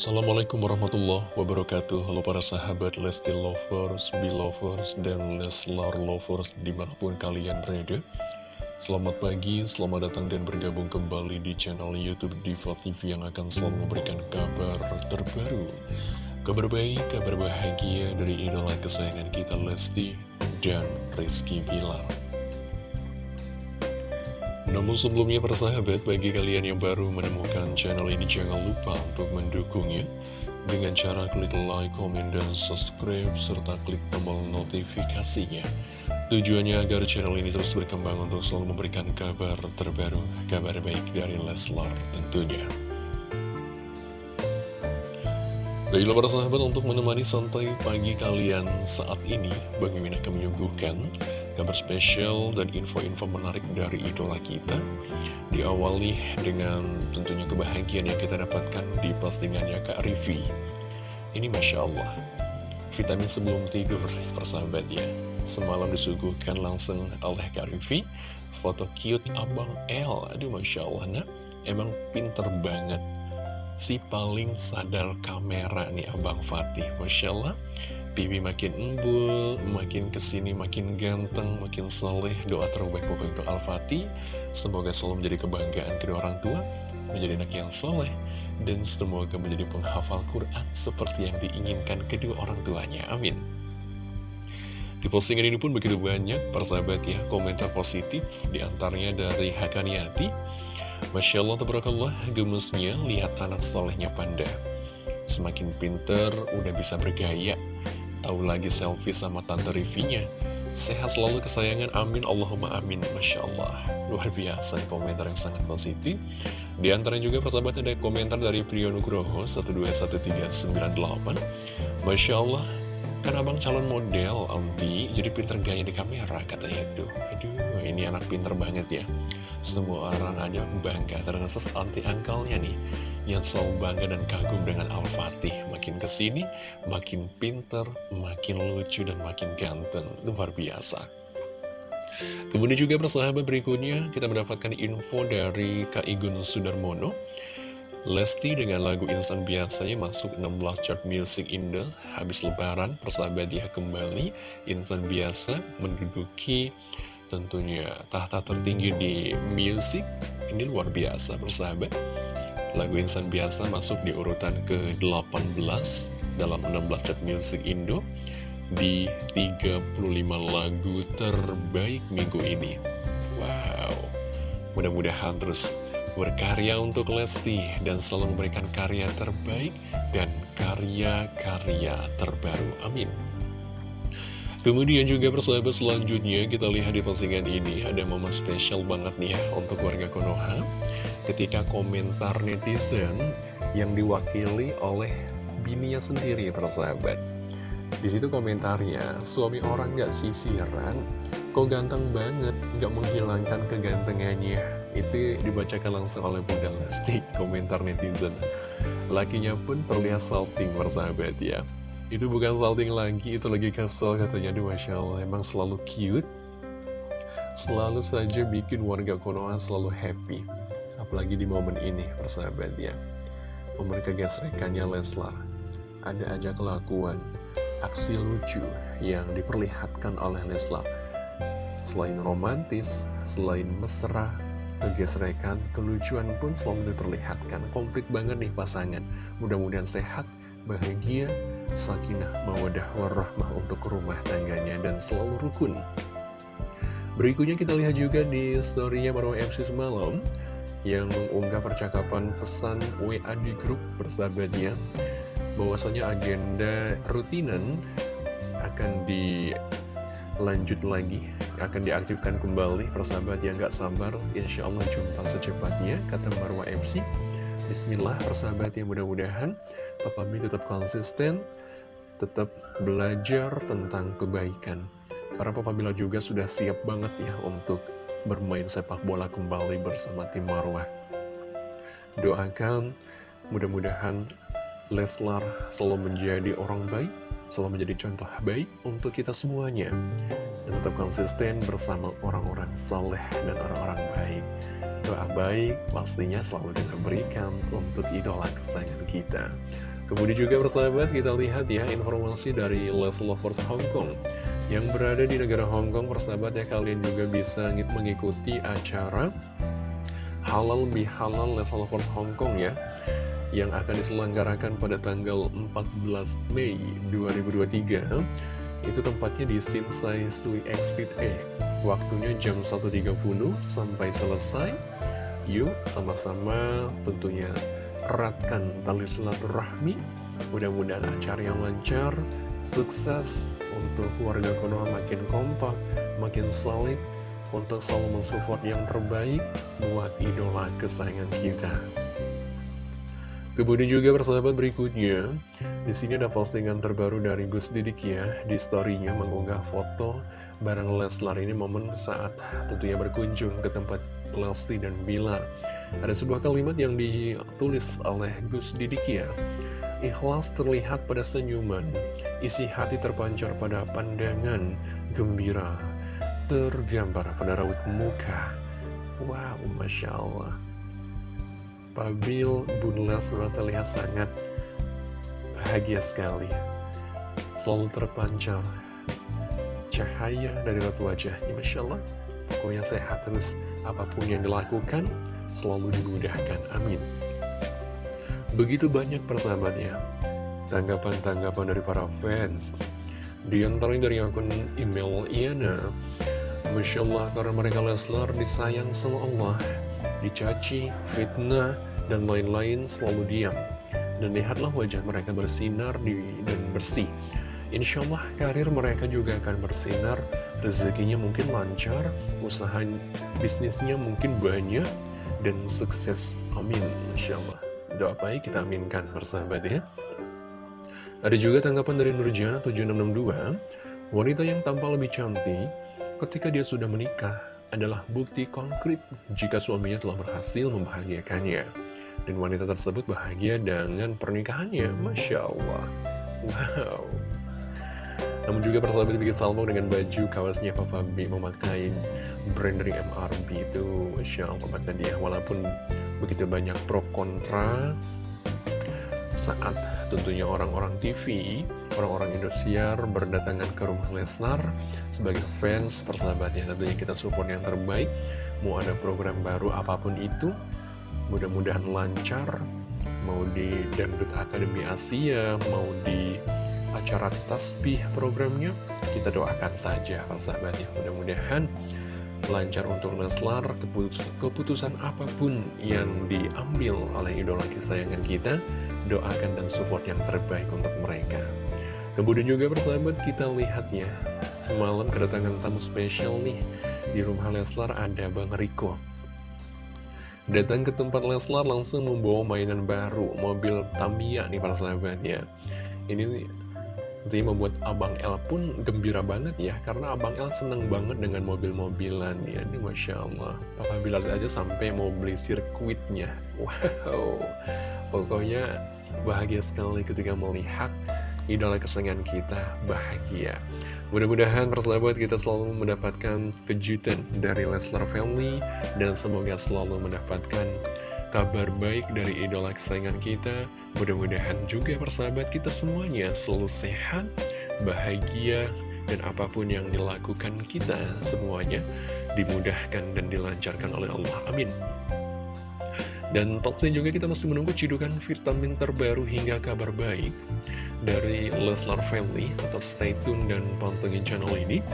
Assalamualaikum warahmatullahi wabarakatuh. Halo para sahabat Lesti Lovers, Belovers, dan Leslar Lovers di mana pun kalian berada. Selamat pagi, selamat datang dan bergabung kembali di channel Youtube Diva TV yang akan selalu memberikan kabar terbaru. Kabar baik, kabar bahagia dari idola kesayangan kita Lesti dan Rizky Bilar namun sebelumnya persahabat, bagi kalian yang baru menemukan channel ini jangan lupa untuk mendukungnya dengan cara klik like, komen, dan subscribe, serta klik tombol notifikasinya. Tujuannya agar channel ini terus berkembang untuk selalu memberikan kabar terbaru, kabar baik dari Leslar tentunya. Baiklah para sahabat untuk menemani santai pagi kalian saat ini, Bang Mimin akan menyuguhkan kabar spesial dan info-info menarik dari idola kita. Diawali dengan tentunya kebahagiaan yang kita dapatkan di postingannya Kak Rivi Ini Masya Allah Vitamin sebelum tidur persahabat ya. Semalam disuguhkan langsung oleh Kak Rivi Foto cute Abang L Aduh Masya Allah nah Emang pinter banget Si paling sadar kamera nih Abang Fatih. Masya Allah. Bibi makin embul, makin ke sini makin ganteng, makin soleh Doa terbaik pokoknya untuk Al-Fatih Semoga selalu menjadi kebanggaan kedua orang tua Menjadi anak yang soleh Dan semoga menjadi penghafal Quran Seperti yang diinginkan kedua orang tuanya. Amin. Di postingan ini pun begitu banyak persahabat ya komentar positif di antaranya dari Hakaniati Masya Allah, tabarakallah, gemesnya lihat anak solehnya Panda. Semakin pinter, udah bisa bergaya. Tahu lagi selfie sama tante Rivinya. Sehat selalu kesayangan, amin, Allahumma amin. Masya Allah, luar biasa komentar yang sangat positif. Di antaranya juga persahabat ada komentar dari Priyo Nugroho 121398 Masya Allah, kan abang calon model, Amti Jadi pinter gaya di kamera katanya tuh Aduh, ini anak pinter banget ya Semua orang aja bangga ternyata anti angkalnya nih yang selalu bangga dan kagum dengan Al-Fatih. Makin ke sini, makin pinter, makin lucu, dan makin ganteng. Luar biasa. Kemudian juga persahabat berikutnya, kita mendapatkan info dari Kak Igun Sudarmono. Lesti dengan lagu Insan Biasanya masuk 16 chart music Indo Habis lebaran, persahabat dia kembali Insan Biasa menduduki tentunya tahta tertinggi di music Ini luar biasa persahabat Lagu Insan Biasa masuk di urutan ke-18 dalam 16 chart music Indo di 35 lagu terbaik minggu ini. Wow, mudah-mudahan terus berkarya untuk Lesti dan selalu memberikan karya terbaik dan karya-karya terbaru. Amin. Kemudian juga persahabat selanjutnya kita lihat di postingan ini ada momen spesial banget nih ya untuk warga Konoha ketika komentar netizen yang diwakili oleh bininya sendiri persahabat di situ komentarnya suami orang gak sisiran kok ganteng banget gak menghilangkan kegantengannya itu dibacakan langsung oleh Bunda Lesti komentar netizen. Lakinya pun terlihat salting persahabat ya. Itu bukan salting lagi itu lagi kesel katanya. Aduh Masya Allah emang selalu cute. Selalu saja bikin warga Konoha selalu happy. Apalagi di momen ini persahabat ya. Momen kegesrekannya Leslar. Ada aja kelakuan aksi lucu yang diperlihatkan oleh Leslar. Selain romantis selain mesra kegesrekan kelucuan pun selalu diperlihatkan. Komplit banget nih pasangan. Mudah-mudahan sehat bahagia sakinah mawadah warahmah untuk rumah tangganya dan selalu rukun. Berikutnya kita lihat juga di storynya Marwa MC semalam yang mengunggah percakapan pesan WA di grup persahabatnya. Bahwasanya agenda rutinan akan dilanjut lagi akan diaktifkan kembali persahabat yang gak sabar Insya Allah jumpa secepatnya kata Marwa MC Bismillah persahabat yang mudah-mudahan Papa Mi tetap konsisten tetap belajar tentang kebaikan karena Papa Mila juga sudah siap banget ya untuk bermain sepak bola kembali bersama tim Marwah. Doakan mudah-mudahan Leslar selalu menjadi orang baik, selalu menjadi contoh baik untuk kita semuanya. Tetap konsisten bersama orang-orang saleh dan orang-orang baik. doa baik pastinya selalu kita berikan untuk idola kesayangan kita. Kemudian juga bersahabat kita lihat ya informasi dari Les Lovers Hong Kong yang berada di negara Hong Kong persahabat ya kalian juga bisa mengikuti acara Halal Bihalal Les Lovers Hong Kong ya yang akan diselenggarakan pada tanggal 14 Mei 2023 itu tempatnya di Sinsai Sui Exit E. Waktunya jam 1.30 sampai selesai. Yuk sama-sama tentunya eratkan tali silaturahmi. Mudah-mudahan acara yang lancar sukses untuk keluarga Konoha makin kompak makin solid untuk selalu mensupport yang terbaik buat idola kesayangan kita Kemudian juga persahabat berikutnya di sini ada postingan terbaru dari Gus Didik ya Di storynya mengunggah foto bareng Leslar. Ini momen saat tentunya berkunjung ke tempat Lesti dan Bilar. Ada sebuah kalimat yang ditulis oleh Gus Didik ya Ikhlas terlihat pada senyuman Isi hati terpancar pada pandangan gembira Tergambar pada raut muka. Wow, Masya Allah Pabil Bunda surat terlihat sangat bahagia sekali Selalu terpancar cahaya dari raut wajahnya Masya Allah. Pokoknya sehat terus apa pun yang dilakukan selalu dimudahkan, amin. Begitu banyak persahabatnya Tanggapan-tanggapan dari para fans. Di antaranya dari akun email Iana Masya Allah karena mereka Leslar disayang sama Allah Dicaci, fitnah, dan lain-lain selalu diam. Dan lihatlah wajah mereka bersinar dan bersih. Insya Allah karir mereka juga akan bersinar. Rezekinya mungkin lancar Usaha bisnisnya mungkin banyak Dan sukses. Amin Insya Allah Doa baik kita aminkan bersahabat ya. Ada juga tanggapan dari Nurjana 7662 Wanita yang tampak lebih cantik Ketika dia sudah menikah adalah bukti konkret jika suaminya telah berhasil membahagiakannya. Dan wanita tersebut bahagia dengan pernikahannya. Masya Allah. Wow. Namun juga persahabat bikin salmo dengan baju kawasnya Papa B memakai brand dari MRB itu Masya Allah kata dia Walaupun begitu banyak pro kontra Saat tentunya orang-orang TV Orang-orang Indosiar berdatangan ke rumah Lesnar Sebagai fans persahabatnya Tentunya kita support yang terbaik Mau ada program baru apa pun itu Mudah-mudahan lancar. Mau di Dangdut Akademi Asia Mau di acara tasbih programnya kita doakan saja persahabatnya mudah-mudahan lancar untuk Leslar keputusan apa pun yang diambil oleh idola kesayangan kita. Doakan dan support yang terbaik untuk mereka. Kemudian juga persahabat kita lihat ya semalam kedatangan tamu spesial nih. Di rumah Leslar ada Bang Riko datang ke tempat Leslar langsung membawa mainan baru mobil Tamiya nih para sahabat ya. Ini Nanti membuat Abang El pun gembira banget ya Karena Abang El seneng banget dengan mobil-mobilan ya. Ini Masya Allah. Papa Bilal aja sampai mau beli sirkuitnya. Wow. Pokoknya bahagia sekali ketika melihat idola kesenangan kita bahagia. Mudah-mudahan persahabat kita selalu mendapatkan kejutan dari Leslar Family Dan semoga selalu mendapatkan kabar baik dari idola kesayangan kita. Mudah-mudahan juga persahabat kita semuanya selalu sehat, bahagia, dan apa pun yang dilakukan kita semuanya dimudahkan dan dilancarkan oleh Allah. Amin. Dan tentunya juga kita masih menunggu cidukan vitamin terbaru hingga kabar baik dari Leslar Family. Tetap stay tune dan pantengin channel ini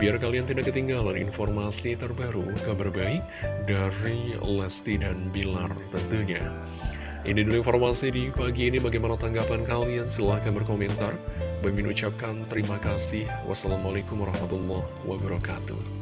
biar kalian tidak ketinggalan informasi terbaru, kabar baik dari Lesti dan Bilar tentunya. Ini dulu informasi di pagi ini, bagaimana tanggapan kalian? Silahkan berkomentar. Bagi ucapkan terima kasih. Wassalamualaikum warahmatullahi wabarakatuh.